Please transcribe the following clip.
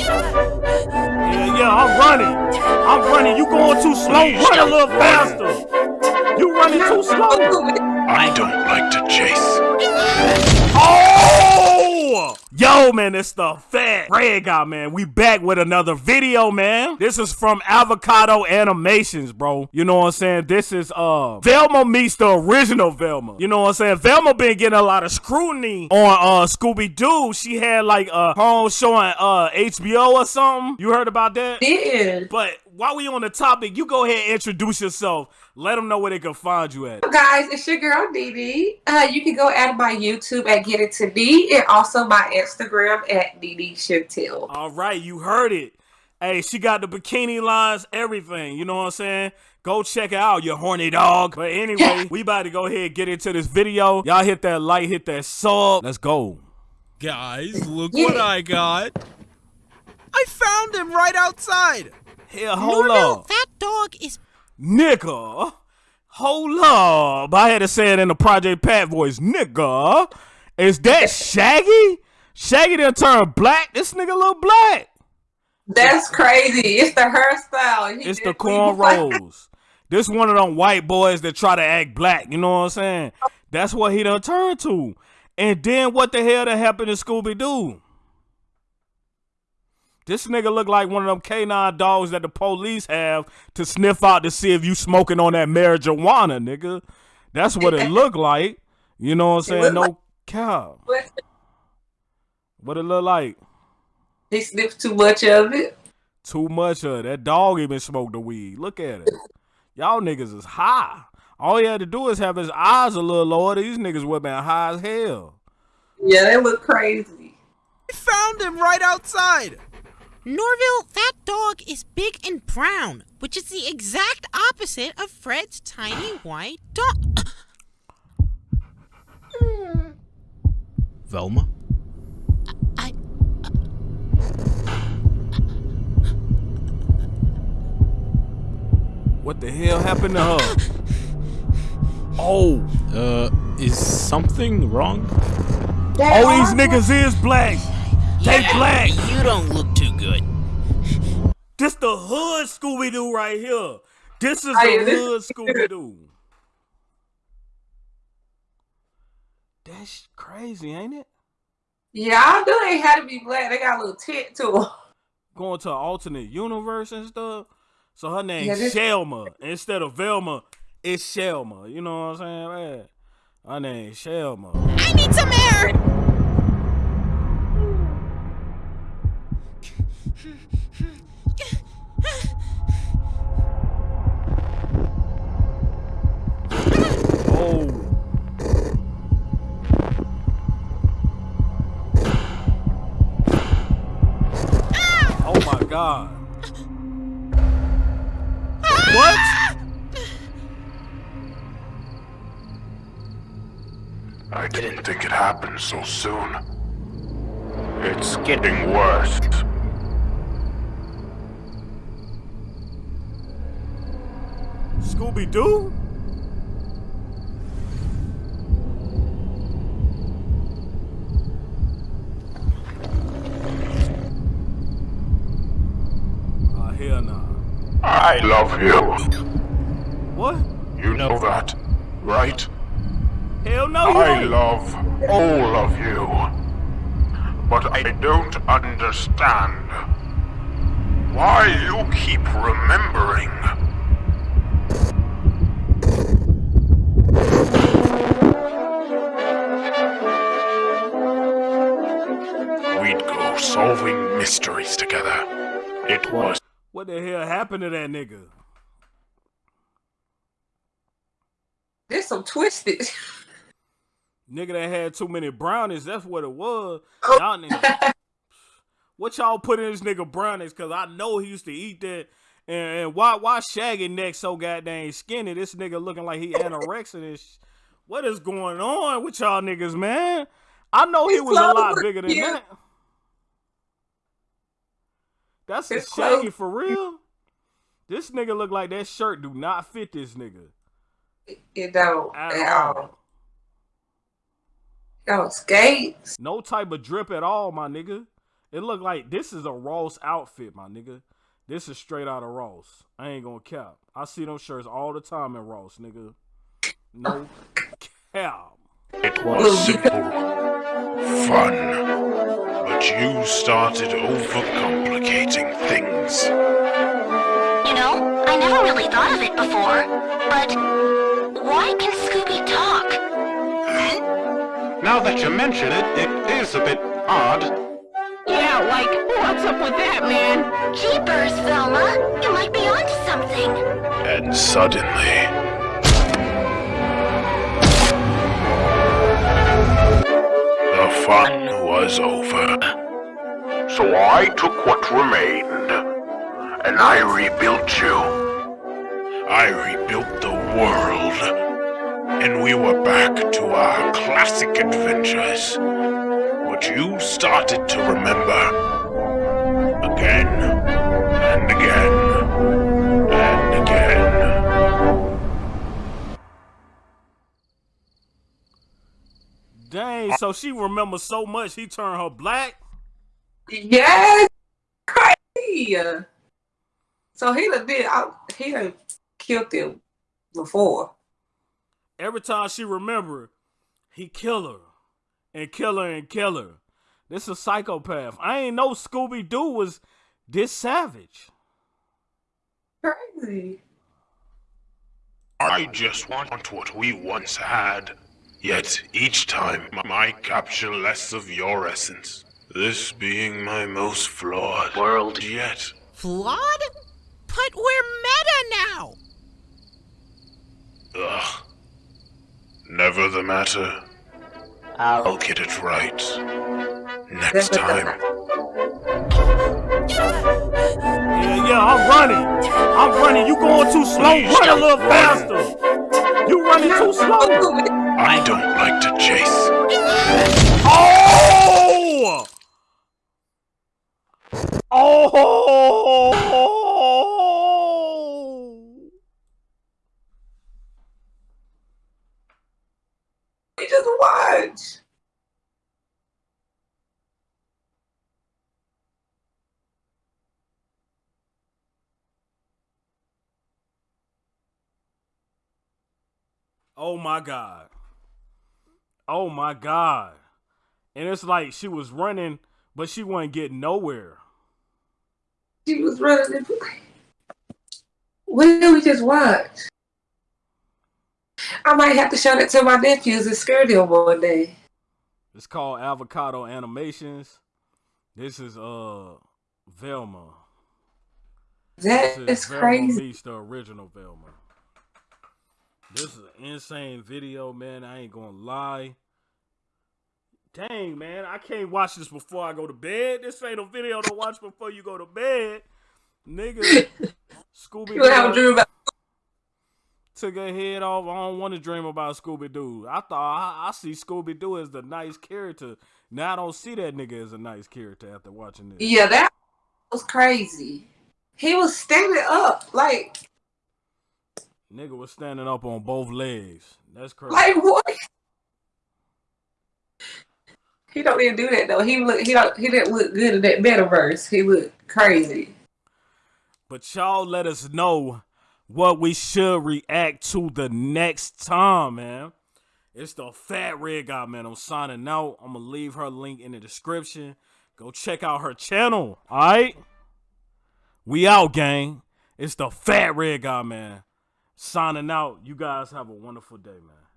Yeah, yeah, I'm running. I'm running. You going too slow. Run a little faster. You running too slow. I don't like to chase. Oh! Yo, man, it's the fat red guy, man. We back with another video, man. This is from Avocado Animations, bro. You know what I'm saying? This is uh Velma meets the original Velma. You know what I'm saying? Velma been getting a lot of scrutiny on uh Scooby Doo. She had like a home showing uh HBO or something. You heard about that? did. But while we on the topic, you go ahead and introduce yourself. Let them know where they can find you at. Guys, it's your girl Dee Uh, you can go at my YouTube at Get It To Be and also my Instagram at Dee Chantel. All right, you heard it. Hey, she got the bikini lines, everything. You know what I'm saying? Go check it out, you horny dog. But anyway, we about to go ahead and get into this video. Y'all hit that like, hit that sub. Let's go. Guys, look Yeah. what I got. I found him right outside. Here, hold Norville, up. that dog is Nigga. Hold up. I had to say it in the Project Pat voice. Nigga. Is that Shaggy? Shaggy done turned black? This nigga look black. That's crazy. It's the hairstyle. He It's the definitely looks cornrows. this one of them white boys that try to act black. You know what I'm saying? That's what he done turned to. And then what the hell that happened to Scooby Doo? This nigga look like one of them canine dogs that the police have to sniff out to see if you smoking on that marijuana, nigga. That's what it look like. You know what I'm saying? No like- cow. What it look like? He sniffed too much of it. Too much of it. that dog even smoked the weed. Look at it. Y'all niggas is high. All he had to do is have his eyes a little lower. These niggas would been high as hell. Yeah, they look crazy. I found him right outside. Norville, that dog is big and brown, which is the exact opposite of Fred's tiny white dog. Velma? I What the hell happened to her? Oh, Uh, is something wrong? all these niggas is black. They black. you don't look too good. This the hood Scooby Doo right here. This is Hey, the hood Scooby Doo. That's crazy, ain't it? Yeah, I knew they had to be black. They got a little tint to them. Going to an alternate universe and stuff. So her name Yeah, this- Shelma instead of Velma. It's Shelma. You know what I'm saying, man? Her name Shelma. I need some Oh. Oh god. What? I didn't think it happened so soon. It's getting worse. Scooby Doo? Ah, hell nah. I love you. What? You know that, right? Hell no, I don't. love all of you. But I don't understand why you keep remembering. Mysteries together. It was What the hell happened to that nigga? There's some twisted. Nigga that had too many brownies, that's what it was. Oh. Y'all niggas. What y'all put in this nigga brownies? Cause I know he used to eat that. And, and why why Shaggy neck so goddamn skinny? This nigga looking like he anorexic and sh- What is going on with y'all niggas, man? I know he His was a lot bigger than cute. that. That's a His Shaggy clothes- for real. This nigga look like that shirt do not fit this nigga it don't at at all. all. Yo, skates. No type of drip at all, my nigga. It look like this is a Ross outfit, my nigga. This is straight out of Ross. I ain't gonna cap. I see them shirts all the time in Ross, nigga. No cap. It was simple, fun, but you started overcomplicating things. You know, I never really thought of it before, but why can Scooby talk? Eh? Now that you mention it, it is a bit odd. Yeah, like, what's up with that, man? Jeepers, Velma, you might be onto something. And suddenly, the fun was over. So I took what remained, and I rebuilt you. I rebuilt the world, and we were back to our classic adventures. But you started to remember again Dang, so she remembers so much he turned her black. Yes, crazy. So he done did. I, he done killed him before. Every time she remember, he kill her and kill her and kill her. This is a psychopath. I ain't know Scooby Doo was this savage. Crazy. I just want what we once had. Yet each time I capture less of your essence. This being my most flawed world yet. Flawed? But we're meta now! Ugh. Never the matter. I'll get it right. Next time. Yeah, yeah, I'm running. I'm running. You going too slow. Run a little faster. You running too slow. I don't like to chase. Oh! Oh! We just watch. Oh my god. Oh my god. And it's like she was running, but she wasn't getting nowhere. She was running. What did we just watch? I might have to show that to my nephews and scare them one day. It's called Avocado Animations. This is uh Velma. That This is Velma crazy. meets the original Velma. This is an insane video, man. I ain't gonna lie. Dang, man, I can't watch this before I go to bed. This ain't a video to watch before you go to bed, nigga. Scooby You have a dream Doo about took her head off. I don't want to dream about Scooby Doo. I thought I, I see Scooby Doo as the nice character. Now I don't see that nigga as a nice character after watching this. Yeah, that was crazy. He was standing up, like, Nigga was standing up on both legs. That's crazy. like what? He don't even do that though. He look, he don't, he didn't look good in that metaverse. He looked crazy. But y'all let us know what we should react to the next time, man. It's the Fat Red Guy, man. I'm signing out. I'm gonna leave her link in the description. Go check out her channel. Alright? We out, gang. It's the Fat Red Guy, man. Signing out. You guys have a wonderful day, man.